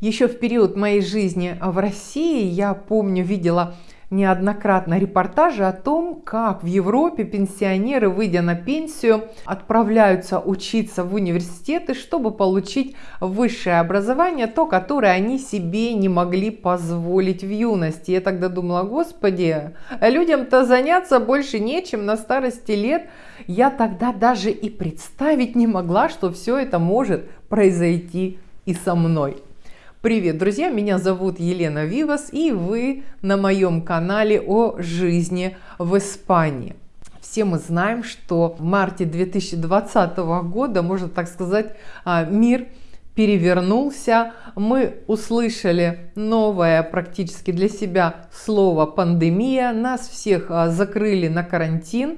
Еще в период моей жизни в России, я помню, видела неоднократно репортажи о том, как в Европе пенсионеры, выйдя на пенсию, отправляются учиться в университеты, чтобы получить высшее образование, то, которое они себе не могли позволить в юности. Я тогда думала, господи, людям-то заняться больше нечем на старости лет. Я тогда даже и представить не могла, что все это может произойти и со мной. Привет, друзья! Меня зовут Елена Вивас, и вы на моем канале о жизни в Испании. Все мы знаем, что в марте 2020 года, можно так сказать, а, мир перевернулся. Мы услышали новое практически для себя слово «пандемия». Нас всех а, закрыли на карантин,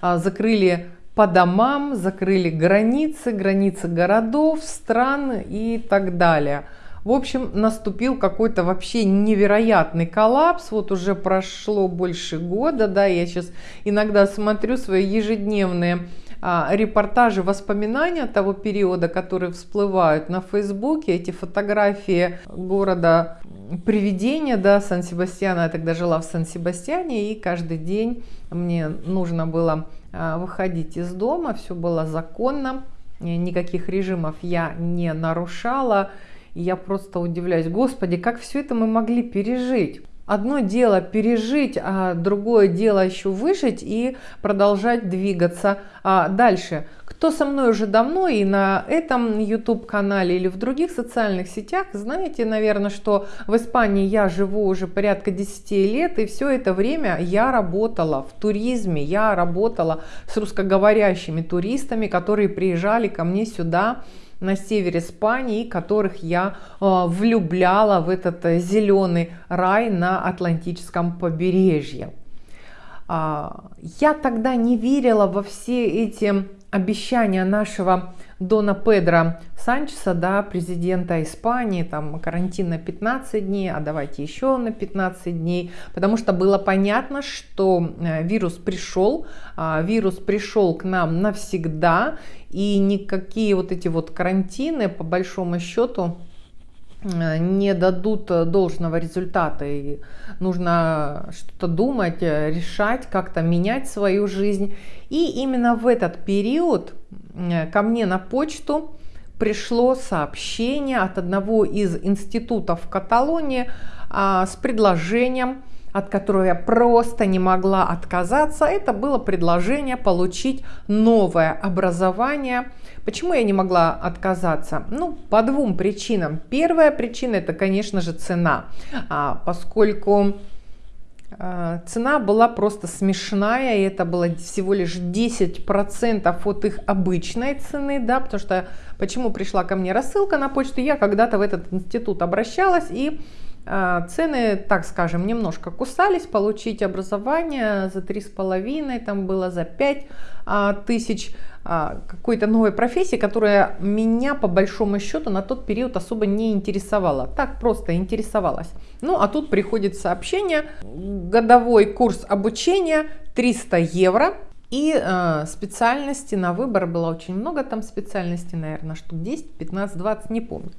а, закрыли по домам, закрыли границы, границы городов, стран и так далее – в общем, наступил какой-то вообще невероятный коллапс. Вот уже прошло больше года, да, я сейчас иногда смотрю свои ежедневные а, репортажи, воспоминания того периода, которые всплывают на Фейсбуке, эти фотографии города привидения, да, Сан-Себастьяна, я тогда жила в Сан-Себастьяне, и каждый день мне нужно было а, выходить из дома, все было законно, никаких режимов я не нарушала, и я просто удивляюсь, господи, как все это мы могли пережить? Одно дело пережить, а другое дело еще выжить и продолжать двигаться а дальше. Кто со мной уже давно и на этом YouTube канале или в других социальных сетях, знаете, наверное, что в Испании я живу уже порядка 10 лет, и все это время я работала в туризме, я работала с русскоговорящими туристами, которые приезжали ко мне сюда на севере Испании, которых я э, влюбляла в этот э, зеленый рай на Атлантическом побережье. А, я тогда не верила во все эти обещания нашего Дона Педро Санчеса, да, президента Испании, там карантин на 15 дней, а давайте еще на 15 дней, потому что было понятно, что э, вирус пришел, а, вирус пришел к нам навсегда, и никакие вот эти вот карантины, по большому счету, не дадут должного результата. И нужно что-то думать, э, решать, как-то менять свою жизнь. И именно в этот период Э, ко мне на почту пришло сообщение от одного из институтов в Каталонии а, с предложением, от которого я просто не могла отказаться. Это было предложение получить новое образование. Почему я не могла отказаться? Ну, по двум причинам. Первая причина это, конечно же, цена, а, поскольку а, цена была просто смешная, и это было всего лишь 10% от их обычной цены, да, потому что почему пришла ко мне рассылка на почту, я когда-то в этот институт обращалась, и цены, так скажем, немножко кусались, получить образование за 3,5, там было за 5 э, а, тысяч, а, какой-то новой профессии, которая меня по большому счету на тот период особо не интересовала. Так просто интересовалась. Ну а тут приходит сообщение, годовой курс обучения 300 евро. И э, специальности на выбор было очень много там специальностей, наверное, штук 10, 15, 20, не помню.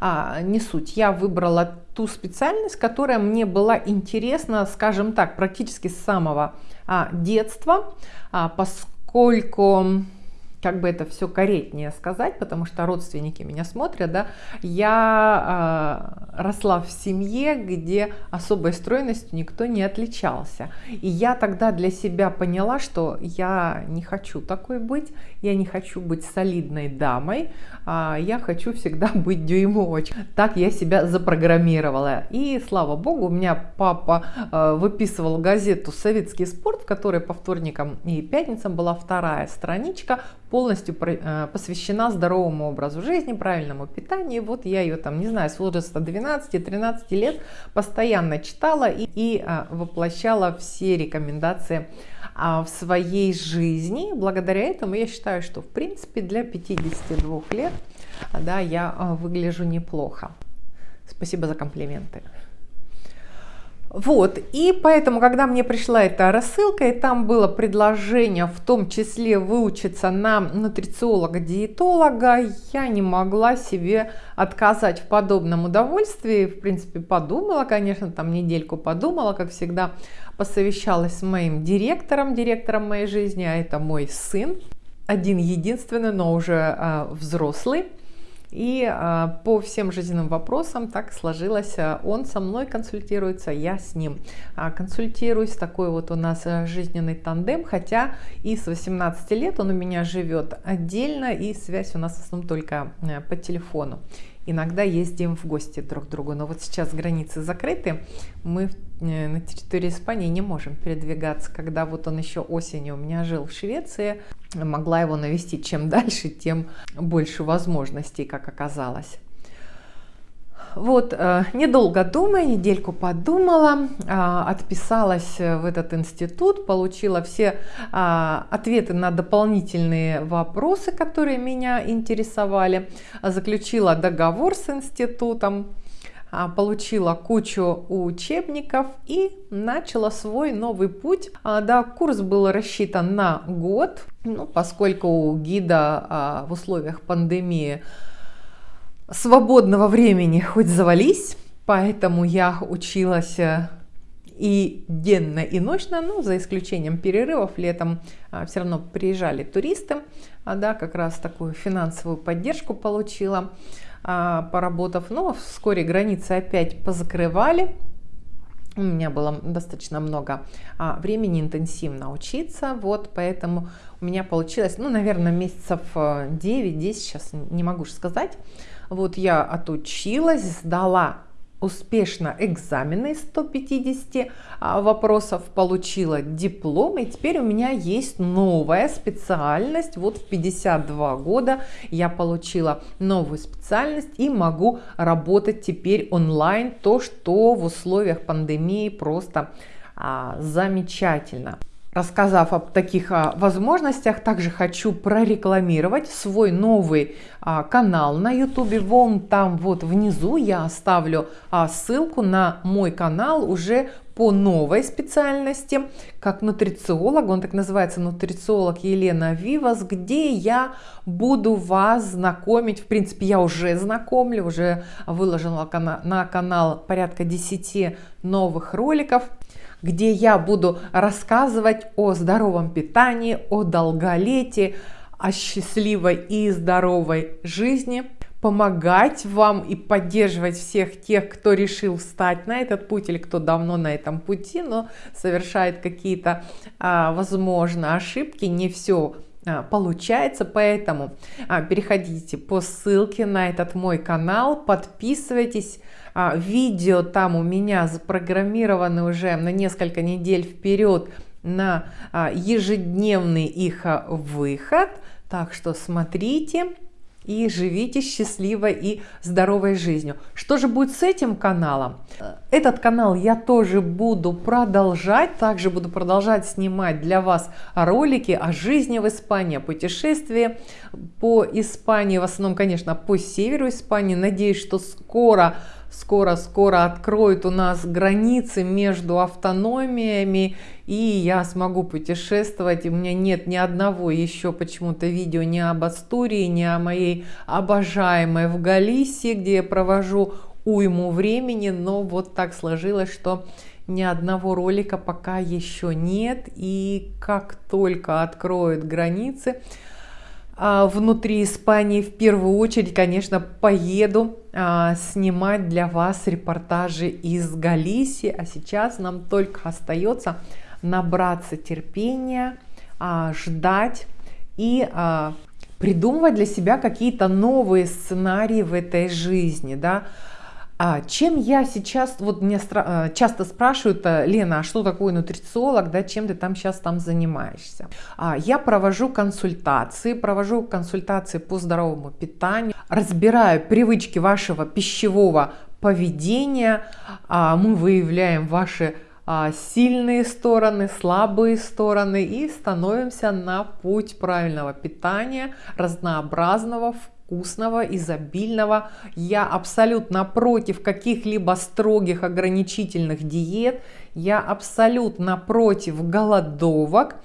А, не суть. Я выбрала ту специальность, которая мне была интересна, скажем так, практически с самого а, детства, а, поскольку как бы это все корректнее сказать, потому что родственники меня смотрят, да, я э, росла в семье, где особой стройностью никто не отличался. И я тогда для себя поняла, что я не хочу такой быть, я не хочу быть солидной дамой, а я хочу всегда быть дюймовочкой. Так я себя запрограммировала. И слава богу, у меня папа э, выписывал газету «Советский спорт», в которой по вторникам и пятницам была вторая страничка полностью э, посвящена здоровому образу жизни, правильному питанию. Вот я ее там, не знаю, с возраста 12-13 лет постоянно читала и, и а, воплощала все рекомендации а, в своей жизни. Благодаря этому я считаю, что в принципе для 52 лет да, я а, выгляжу неплохо. Спасибо за комплименты. Вот, и поэтому, когда мне пришла эта рассылка, и там было предложение в том числе выучиться на нутрициолога-диетолога, я не могла себе отказать в подобном удовольствии. В принципе, подумала, конечно, там недельку подумала, как всегда, посовещалась с моим директором, директором моей жизни, а это мой сын, один единственный, но уже э, взрослый. И э, по всем жизненным вопросам так сложилось. Э, он со мной консультируется, я с ним э, консультируюсь. Такой вот у нас э, жизненный тандем. Хотя и с 18 лет он у меня живет отдельно, и связь у нас в основном только э, по телефону. Иногда ездим в гости друг к другу, но вот сейчас границы закрыты, мы э, на территории Испании не можем передвигаться. Когда вот он еще осенью у меня жил в Швеции, могла его навестить. Чем дальше, тем больше возможностей, как оказалось. Вот, э, недолго думая, недельку подумала, а, отписалась в этот институт, получила все а, ответы на дополнительные вопросы, которые меня интересовали, заключила договор с институтом, а, получила кучу учебников и начала свой новый путь. Да, курс был рассчитан на год, ну, поскольку у гида в условиях пандемии свободного времени хоть завались, поэтому я училась э, и денно, и ночно, ну, за исключением перерывов, летом а, все равно приезжали туристы, а, да, как раз такую финансовую поддержку получила, а, поработав, но вскоре границы опять позакрывали, у меня было достаточно много а, времени интенсивно учиться, вот, поэтому у меня получилось, ну, наверное, месяцев 9-10, э, сейчас не могу сказать, вот я отучилась, сдала успешно экзамены из 150 а, вопросов, получила диплом, и теперь у меня есть новая специальность. Вот в 52 года я получила новую специальность и могу работать теперь онлайн, то, что в условиях пандемии просто а, замечательно. Рассказав об таких а, возможностях, также хочу прорекламировать свой новый а, канал на YouTube. Вон там вот внизу я оставлю а, ссылку на мой канал уже по новой специальности, как нутрициолог, он так называется, нутрициолог Елена Вивас, где я буду вас знакомить, в принципе, я уже знакомлю, уже выложила на канал порядка 10 новых роликов, где я буду рассказывать о здоровом питании, о долголетии, о счастливой и здоровой жизни, помогать вам и поддерживать всех тех, кто решил встать на этот путь или кто давно на этом пути, но совершает какие-то, а, возможно, ошибки, не все получается, поэтому а, переходите по ссылке на этот мой канал, подписывайтесь, а, видео там у меня запрограммированы уже на несколько недель вперед на а, ежедневный их выход. Так что смотрите и живите счастливой и здоровой жизнью. Что же будет с этим каналом? Этот канал я тоже буду продолжать, также буду продолжать снимать для вас ролики о жизни в Испании, о путешествии по Испании, в основном, конечно, по северу Испании. Надеюсь, что скоро скоро-скоро откроют у нас границы между автономиями, и я смогу путешествовать. У меня нет ни одного еще почему-то видео ни об Астурии, ни о моей обожаемой в Галисии, где я провожу уйму времени, но вот так сложилось, что ни одного ролика пока еще нет, и как только откроют границы, внутри Испании в первую очередь, конечно, поеду а, снимать для вас репортажи из Галисии. А сейчас нам только остается набраться терпения, а, ждать и придумывать для себя какие-то новые сценарии в этой жизни. Да? А чем я сейчас, вот мне э, часто спрашивают, э, Лена, а что такое нутрициолог, да, чем ты там сейчас там занимаешься? А, я провожу консультации, провожу консультации по здоровому питанию, разбираю привычки вашего пищевого поведения, а, мы выявляем ваши а, сильные стороны, слабые стороны и становимся на путь правильного питания, разнообразного, вкусного, изобильного. Я абсолютно против каких-либо строгих ограничительных диет. Я абсолютно против голодовок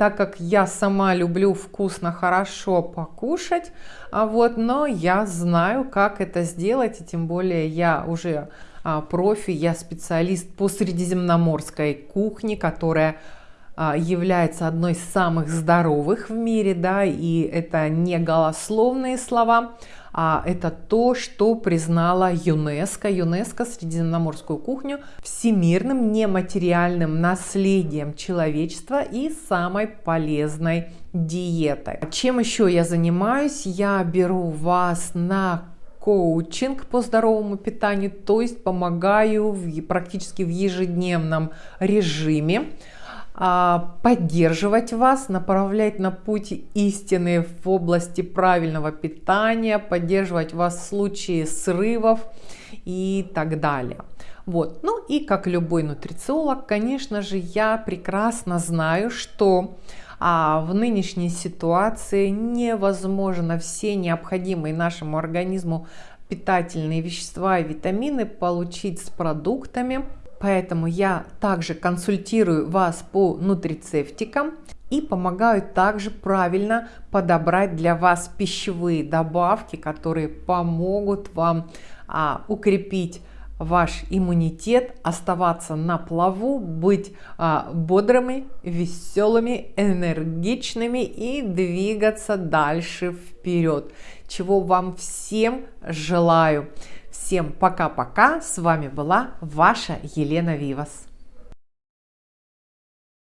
так как я сама люблю вкусно, хорошо покушать, а вот, но я знаю, как это сделать, и тем более я уже а, профи, я специалист по средиземноморской кухне, которая является одной из самых здоровых в мире, да, и это не голословные слова, а это то, что признала ЮНЕСКО. ЮНЕСКО Средиземноморскую кухню всемирным нематериальным наследием человечества и самой полезной диетой. Чем еще я занимаюсь? Я беру вас на коучинг по здоровому питанию, то есть помогаю в, практически в ежедневном режиме а, поддерживать вас, направлять на путь истины в области правильного питания, поддерживать вас в случае срывов и так далее. Вот. Ну и как любой нутрициолог, конечно же, я прекрасно знаю, что а в нынешней ситуации невозможно все необходимые нашему организму питательные вещества и витамины получить с продуктами, Поэтому я также консультирую вас по нутрицептикам и помогаю также правильно подобрать для вас пищевые добавки, которые помогут вам а, укрепить ваш иммунитет, оставаться на плаву, быть а, бодрыми, веселыми, энергичными и двигаться дальше вперед. Чего вам всем желаю. Всем пока-пока. С вами была ваша Елена Вивас.